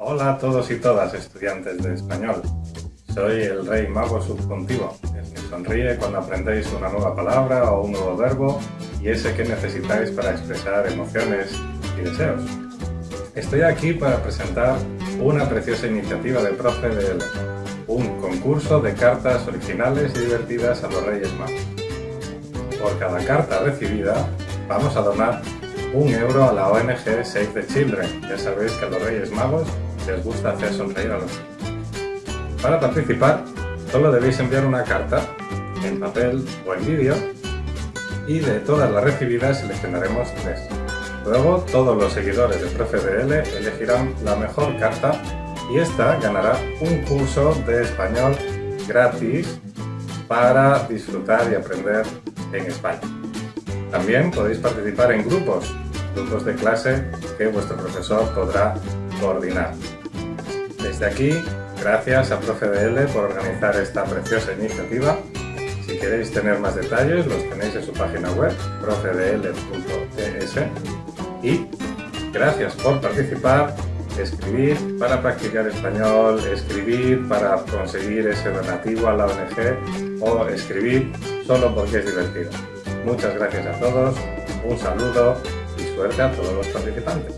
Hola a todos y todas estudiantes de español. Soy el Rey Mago Subjuntivo, el que sonríe cuando aprendéis una nueva palabra o un nuevo verbo y ese que necesitáis para expresar emociones y deseos. Estoy aquí para presentar una preciosa iniciativa de Profe de un concurso de cartas originales y divertidas a los Reyes Magos. Por cada carta recibida vamos a donar un euro a la ONG Save the Children. Ya sabéis que los Reyes Magos les gusta hacer sonreír a los niños. Para participar, solo debéis enviar una carta en papel o en vídeo y de todas las recibidas seleccionaremos tres. Luego, todos los seguidores de ProfeDL elegirán la mejor carta y esta ganará un curso de español gratis para disfrutar y aprender en España. También podéis participar en grupos, grupos de clase que vuestro profesor podrá coordinar. Desde aquí, gracias a ProfeDL por organizar esta preciosa iniciativa. Si queréis tener más detalles, los tenéis en su página web, profedl.es. Y gracias por participar, escribir para practicar español, escribir para conseguir ese donativo a la ONG o escribir solo porque es divertido. Muchas gracias a todos, un saludo y suerte a todos los participantes.